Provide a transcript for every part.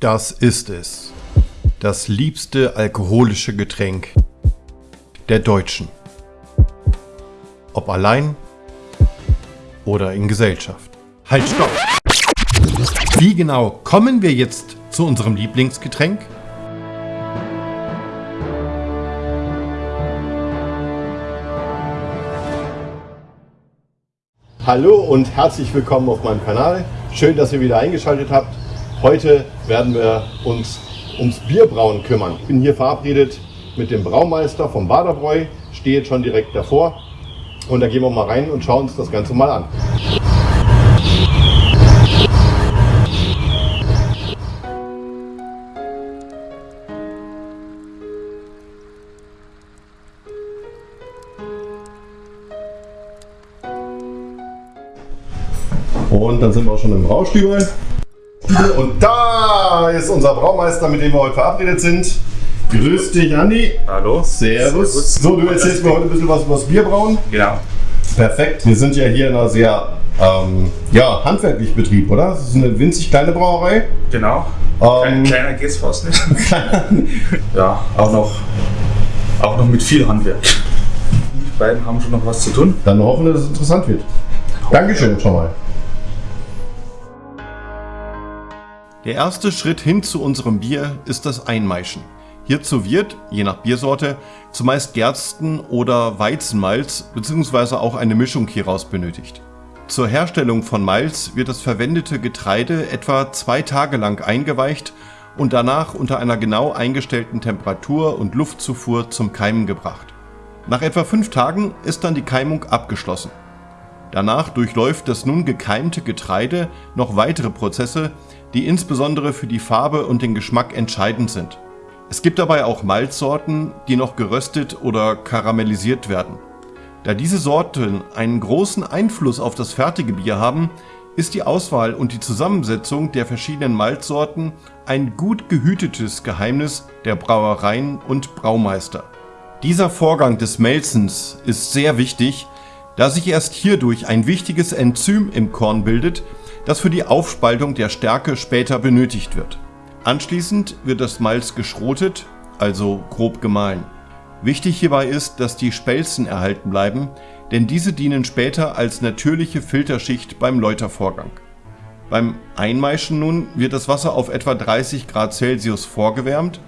Das ist es. Das liebste alkoholische Getränk der Deutschen. Ob allein oder in Gesellschaft. Halt, stopp! Wie genau kommen wir jetzt zu unserem Lieblingsgetränk? Hallo und herzlich willkommen auf meinem Kanal. Schön, dass ihr wieder eingeschaltet habt. Heute werden wir uns ums Bierbrauen kümmern. Ich bin hier verabredet mit dem Braumeister vom Baderbräu, stehe jetzt schon direkt davor und da gehen wir mal rein und schauen uns das Ganze mal an. Und dann sind wir auch schon im Braustübel. Und da ist unser Braumeister, mit dem wir heute verabredet sind. Grüß dich, Andi. Hallo. Servus. Servus. So, du erzählst mir heute ein bisschen was über das Bierbrauen. Genau. Perfekt. Wir sind ja hier in einer sehr ähm, ja, handwerklich Betrieb, oder? Das ist eine winzig kleine Brauerei. Genau. Ähm, Klein, kleiner geht's fast nicht. ja, auch noch, auch noch mit viel Handwerk. Die beiden haben schon noch was zu tun. Dann hoffen wir, dass es interessant wird. Dankeschön schon mal. Der erste Schritt hin zu unserem Bier ist das Einmeischen. Hierzu wird, je nach Biersorte, zumeist Gersten- oder Weizenmalz bzw. auch eine Mischung hieraus benötigt. Zur Herstellung von Malz wird das verwendete Getreide etwa zwei Tage lang eingeweicht und danach unter einer genau eingestellten Temperatur und Luftzufuhr zum Keimen gebracht. Nach etwa fünf Tagen ist dann die Keimung abgeschlossen. Danach durchläuft das nun gekeimte Getreide noch weitere Prozesse, die insbesondere für die Farbe und den Geschmack entscheidend sind. Es gibt dabei auch Malzsorten, die noch geröstet oder karamellisiert werden. Da diese Sorten einen großen Einfluss auf das fertige Bier haben, ist die Auswahl und die Zusammensetzung der verschiedenen Malzsorten ein gut gehütetes Geheimnis der Brauereien und Braumeister. Dieser Vorgang des Melzens ist sehr wichtig, da sich erst hierdurch ein wichtiges Enzym im Korn bildet, das für die Aufspaltung der Stärke später benötigt wird. Anschließend wird das Malz geschrotet, also grob gemahlen. Wichtig hierbei ist, dass die Spelzen erhalten bleiben, denn diese dienen später als natürliche Filterschicht beim Läutervorgang. Beim Einmeischen nun wird das Wasser auf etwa 30 Grad Celsius vorgewärmt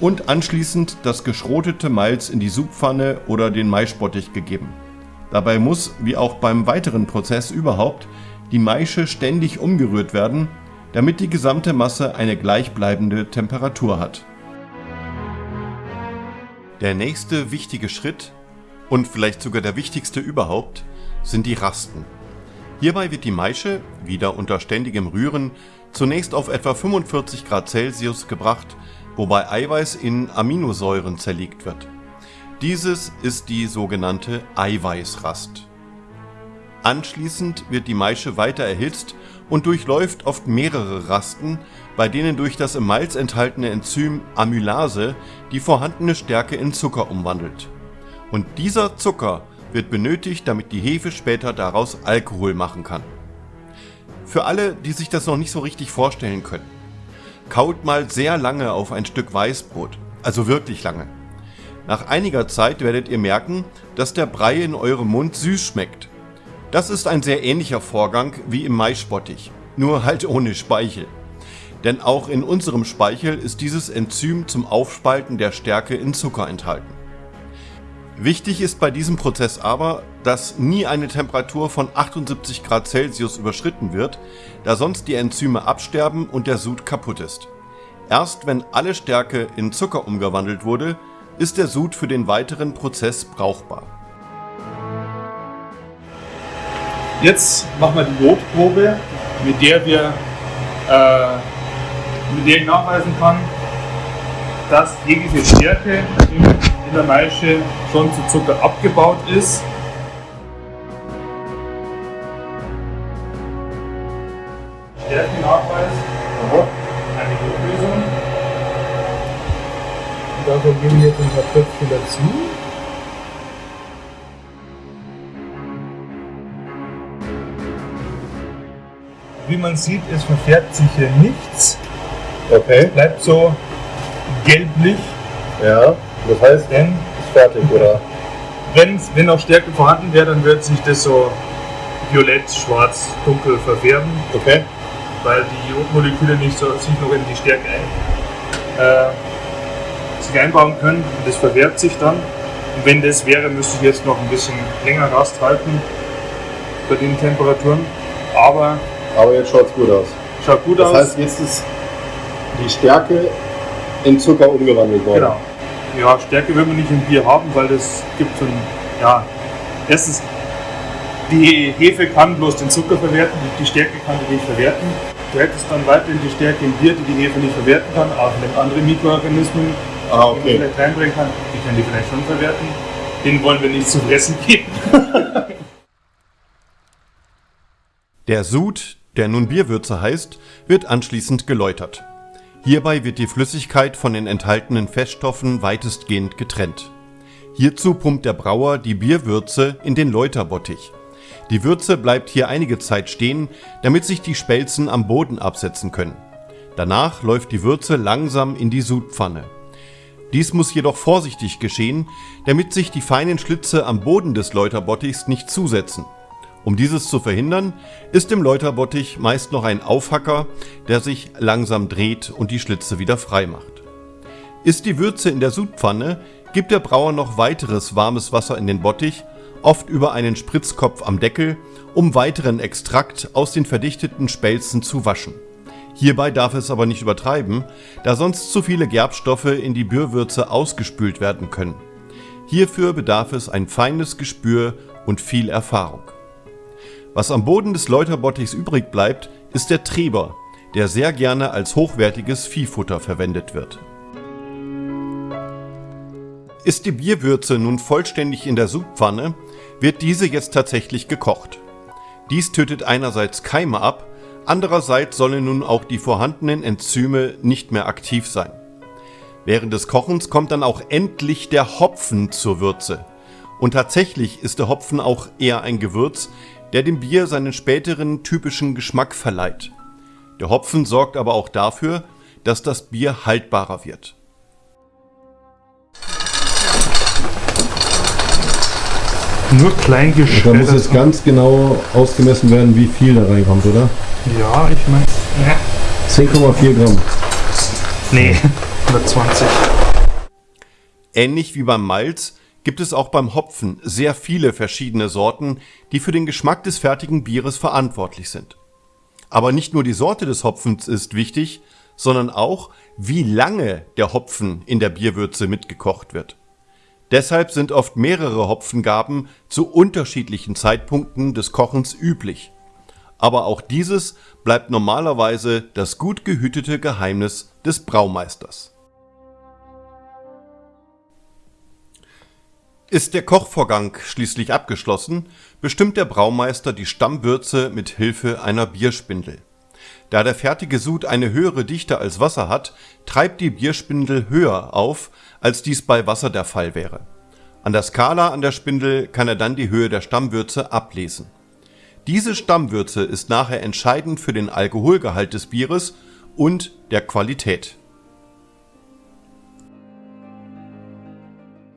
und anschließend das geschrotete Malz in die Supfanne oder den Maispottich gegeben. Dabei muss, wie auch beim weiteren Prozess überhaupt, die Maische ständig umgerührt werden, damit die gesamte Masse eine gleichbleibende Temperatur hat. Der nächste wichtige Schritt und vielleicht sogar der wichtigste überhaupt sind die Rasten. Hierbei wird die Maische, wieder unter ständigem Rühren, zunächst auf etwa 45 Grad Celsius gebracht, wobei Eiweiß in Aminosäuren zerlegt wird. Dieses ist die sogenannte Eiweißrast. Anschließend wird die Maische weiter erhitzt und durchläuft oft mehrere Rasten, bei denen durch das im Malz enthaltene Enzym Amylase die vorhandene Stärke in Zucker umwandelt. Und dieser Zucker wird benötigt, damit die Hefe später daraus Alkohol machen kann. Für alle, die sich das noch nicht so richtig vorstellen können. Kaut mal sehr lange auf ein Stück Weißbrot, also wirklich lange. Nach einiger Zeit werdet ihr merken, dass der Brei in eurem Mund süß schmeckt. Das ist ein sehr ähnlicher Vorgang wie im Maisbottich, nur halt ohne Speichel. Denn auch in unserem Speichel ist dieses Enzym zum Aufspalten der Stärke in Zucker enthalten. Wichtig ist bei diesem Prozess aber, dass nie eine Temperatur von 78 Grad Celsius überschritten wird, da sonst die Enzyme absterben und der Sud kaputt ist. Erst wenn alle Stärke in Zucker umgewandelt wurde, ist der Sud für den weiteren Prozess brauchbar. Jetzt machen wir die Jodprobe, mit der wir äh, mit der ich nachweisen kann, dass jegliche Stärke in der Maische schon zu Zucker abgebaut ist. Tröpfchen dazu. Wie man sieht, es verfärbt sich hier nichts. Okay. Bleibt so gelblich, Ja. Das heißt, denn ist fertig, oder? wenn's, wenn auch Stärke vorhanden wäre, dann wird sich das so violett, schwarz, dunkel verfärben, Okay. weil die Jodmoleküle nicht so sich noch in die Stärke ein, äh, sich einbauen können und das verfärbt sich dann. Und wenn das wäre, müsste ich jetzt noch ein bisschen länger Rast halten bei den Temperaturen. Aber Aber jetzt schaut's gut aus. schaut gut Das aus. heißt, jetzt ist die Stärke in Zucker umgewandelt worden. Genau. Ja, Stärke will man nicht im Bier haben, weil das gibt so ein, ja, erstens, die Hefe kann bloß den Zucker verwerten, die- Stärke kann die nicht verwerten. Du hättest dann weiterhin die Stärke im Bier, die die Hefe nicht verwerten kann, auch wenn andere Mikroorganismen, Ah, die man okay. vielleicht reinbringen kann, die können die vielleicht schon verwerten. Den wollen wir nicht zu fressen geben. Der Sud, der nun Bierwürze heißt, wird anschließend geläutert. Hierbei wird die Flüssigkeit von den enthaltenen Feststoffen weitestgehend getrennt. Hierzu pumpt der Brauer die Bierwürze in den Läuterbottich. Die Würze bleibt hier einige Zeit stehen, damit sich die Spelzen am Boden absetzen können. Danach läuft die Würze langsam in die Sudpfanne. Dies muss jedoch vorsichtig geschehen, damit sich die feinen Schlitze am Boden des Läuterbottichs nicht zusetzen. Um dieses zu verhindern, ist im Läuterbottich meist noch ein Aufhacker, der sich langsam dreht und die Schlitze wieder frei macht. Ist die Würze in der Sudpfanne, gibt der Brauer noch weiteres warmes Wasser in den Bottich, oft über einen Spritzkopf am Deckel, um weiteren Extrakt aus den verdichteten Spelzen zu waschen. Hierbei darf es aber nicht übertreiben, da sonst zu viele Gerbstoffe in die Bierwürze ausgespült werden können. Hierfür bedarf es ein feines Gespür und viel Erfahrung. Was am Boden des Läuterbottichs übrig bleibt, ist der Treber, der sehr gerne als hochwertiges Viehfutter verwendet wird. Ist die Bierwürze nun vollständig in der Sudpfanne, wird diese jetzt tatsächlich gekocht. Dies tötet einerseits Keime ab, andererseits sollen nun auch die vorhandenen Enzyme nicht mehr aktiv sein. Während des Kochens kommt dann auch endlich der Hopfen zur Würze. Und tatsächlich ist der Hopfen auch eher ein Gewürz, der dem Bier seinen späteren typischen Geschmack verleiht. Der Hopfen sorgt aber auch dafür, dass das Bier haltbarer wird. Nur klein Da muss jetzt ganz genau ausgemessen werden, wie viel da reinkommt, oder? Ja, ich meine. 10,4 Gramm. Nee, 120. Ähnlich wie beim Malz gibt es auch beim Hopfen sehr viele verschiedene Sorten, die für den Geschmack des fertigen Bieres verantwortlich sind. Aber nicht nur die Sorte des Hopfens ist wichtig, sondern auch, wie lange der Hopfen in der Bierwürze mitgekocht wird. Deshalb sind oft mehrere Hopfengaben zu unterschiedlichen Zeitpunkten des Kochens üblich. Aber auch dieses bleibt normalerweise das gut gehütete Geheimnis des Braumeisters. Ist der Kochvorgang schließlich abgeschlossen, bestimmt der Braumeister die Stammwürze mit Hilfe einer Bierspindel. Da der fertige Sud eine höhere Dichte als Wasser hat, treibt die Bierspindel höher auf, als dies bei Wasser der Fall wäre. An der Skala an der Spindel kann er dann die Höhe der Stammwürze ablesen. Diese Stammwürze ist nachher entscheidend für den Alkoholgehalt des Bieres und der Qualität.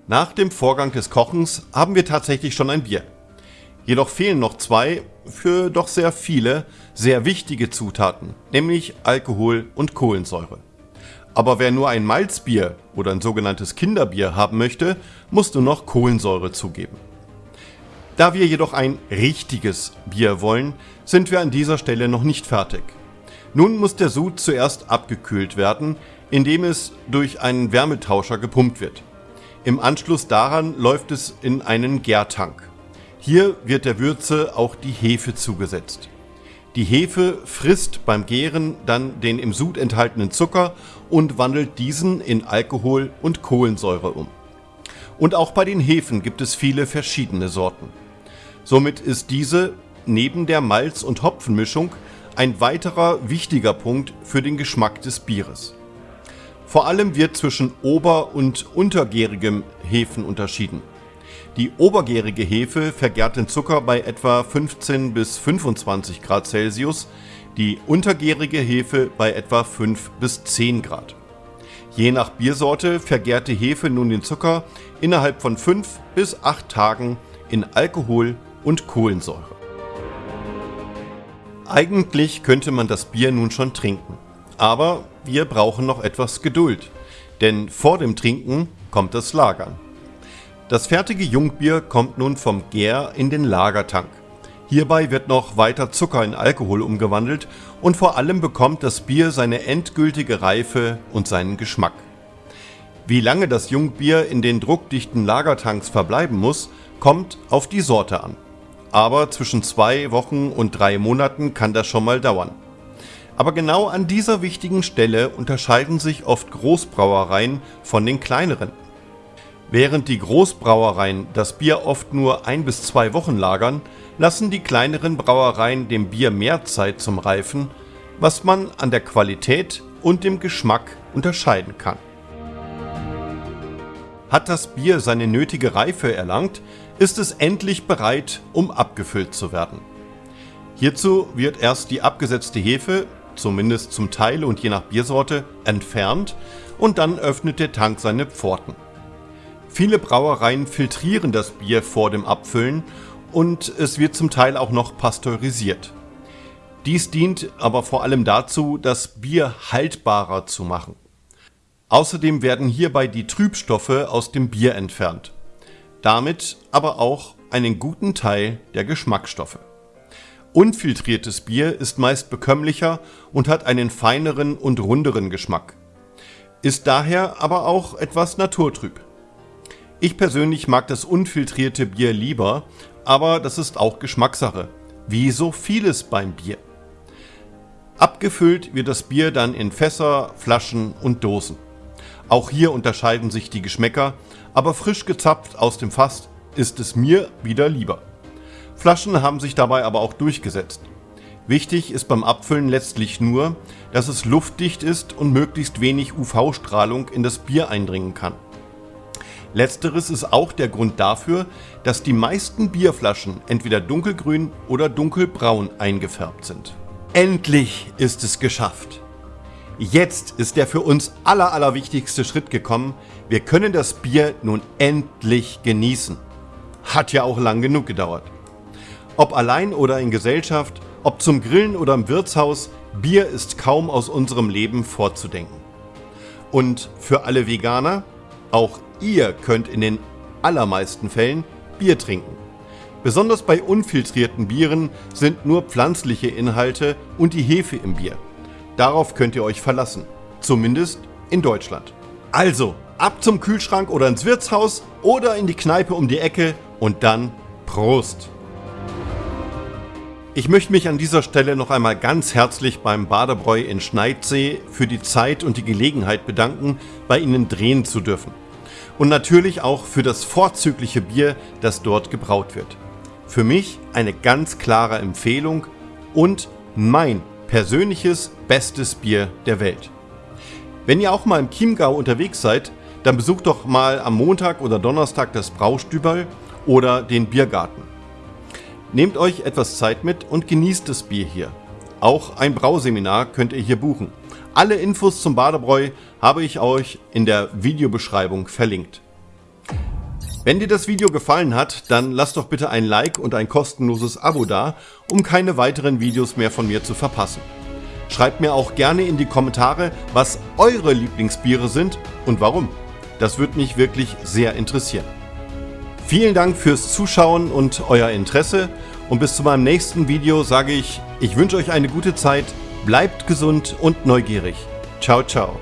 Nach dem Vorgang des Kochens haben wir tatsächlich schon ein Bier. Jedoch fehlen noch zwei, für doch sehr viele, sehr wichtige Zutaten, nämlich Alkohol und Kohlensäure. Aber wer nur ein Malzbier oder ein sogenanntes Kinderbier haben möchte, muss nur noch Kohlensäure zugeben. Da wir jedoch ein richtiges Bier wollen, sind wir an dieser Stelle noch nicht fertig. Nun muss der Sud zuerst abgekühlt werden, indem es durch einen Wärmetauscher gepumpt wird. Im Anschluss daran läuft es in einen Gärtank. Hier wird der Würze auch die Hefe zugesetzt. Die Hefe frisst beim Gären dann den im Sud enthaltenen Zucker und wandelt diesen in Alkohol und Kohlensäure um. Und auch bei den Hefen gibt es viele verschiedene Sorten. Somit ist diese neben der Malz- und Hopfenmischung ein weiterer wichtiger Punkt für den Geschmack des Bieres. Vor allem wird zwischen ober- und untergärigem Hefen unterschieden. Die obergärige Hefe vergärt den Zucker bei etwa 15 bis 25 Grad Celsius, die untergärige Hefe bei etwa 5 bis 10 Grad. Je nach Biersorte vergärt die Hefe nun den Zucker innerhalb von 5 bis 8 Tagen in Alkohol und Kohlensäure. Eigentlich könnte man das Bier nun schon trinken, aber wir brauchen noch etwas Geduld, denn vor dem Trinken kommt das Lagern. Das fertige Jungbier kommt nun vom Gär in den Lagertank. Hierbei wird noch weiter Zucker in Alkohol umgewandelt und vor allem bekommt das Bier seine endgültige Reife und seinen Geschmack. Wie lange das Jungbier in den druckdichten Lagertanks verbleiben muss, kommt auf die Sorte an. Aber zwischen zwei Wochen und drei Monaten kann das schon mal dauern. Aber genau an dieser wichtigen Stelle unterscheiden sich oft Großbrauereien von den kleineren. Während die Großbrauereien das Bier oft nur ein bis zwei Wochen lagern, lassen die kleineren Brauereien dem Bier mehr Zeit zum Reifen, was man an der Qualität und dem Geschmack unterscheiden kann. Hat das Bier seine nötige Reife erlangt, ist es endlich bereit, um abgefüllt zu werden. Hierzu wird erst die abgesetzte Hefe, zumindest zum Teil und je nach Biersorte, entfernt und dann öffnet der Tank seine Pforten. Viele Brauereien filtrieren das Bier vor dem Abfüllen und es wird zum Teil auch noch pasteurisiert. Dies dient aber vor allem dazu, das Bier haltbarer zu machen. Außerdem werden hierbei die Trübstoffe aus dem Bier entfernt. Damit aber auch einen guten Teil der Geschmacksstoffe. Unfiltriertes Bier ist meist bekömmlicher und hat einen feineren und runderen Geschmack. Ist daher aber auch etwas naturtrüb. Ich persönlich mag das unfiltrierte Bier lieber, aber das ist auch Geschmackssache, wie so vieles beim Bier. Abgefüllt wird das Bier dann in Fässer, Flaschen und Dosen. Auch hier unterscheiden sich die Geschmäcker, aber frisch gezapft aus dem Fass ist es mir wieder lieber. Flaschen haben sich dabei aber auch durchgesetzt. Wichtig ist beim Abfüllen letztlich nur, dass es luftdicht ist und möglichst wenig UV-Strahlung in das Bier eindringen kann. Letzteres ist auch der Grund dafür, dass die meisten Bierflaschen entweder dunkelgrün oder dunkelbraun eingefärbt sind. Endlich ist es geschafft! Jetzt ist der für uns aller allerwichtigste Schritt gekommen. Wir können das Bier nun endlich genießen. Hat ja auch lang genug gedauert. Ob allein oder in Gesellschaft, ob zum Grillen oder im Wirtshaus, Bier ist kaum aus unserem Leben vorzudenken. Und für alle Veganer, auch Ihr könnt in den allermeisten Fällen Bier trinken. Besonders bei unfiltrierten Bieren sind nur pflanzliche Inhalte und die Hefe im Bier. Darauf könnt ihr euch verlassen. Zumindest in Deutschland. Also, ab zum Kühlschrank oder ins Wirtshaus oder in die Kneipe um die Ecke und dann Prost! Ich möchte mich an dieser Stelle noch einmal ganz herzlich beim Badebräu in Schneidsee für die Zeit und die Gelegenheit bedanken, bei Ihnen drehen zu dürfen und natürlich auch für das vorzügliche Bier, das dort gebraut wird. Für mich eine ganz klare Empfehlung und mein persönliches bestes Bier der Welt. Wenn ihr auch mal im Chiemgau unterwegs seid, dann besucht doch mal am Montag oder Donnerstag das Braustüberl oder den Biergarten. Nehmt euch etwas Zeit mit und genießt das Bier hier. Auch ein Brauseminar könnt ihr hier buchen. Alle Infos zum Badebräu habe ich euch in der Videobeschreibung verlinkt. Wenn dir das Video gefallen hat, dann lass doch bitte ein Like und ein kostenloses Abo da, um keine weiteren Videos mehr von mir zu verpassen. Schreibt mir auch gerne in die Kommentare, was eure Lieblingsbiere sind und warum. Das würde mich wirklich sehr interessieren. Vielen Dank fürs Zuschauen und euer Interesse und bis zu meinem nächsten Video sage ich, ich wünsche euch eine gute Zeit, bleibt gesund und neugierig. Ciao, ciao.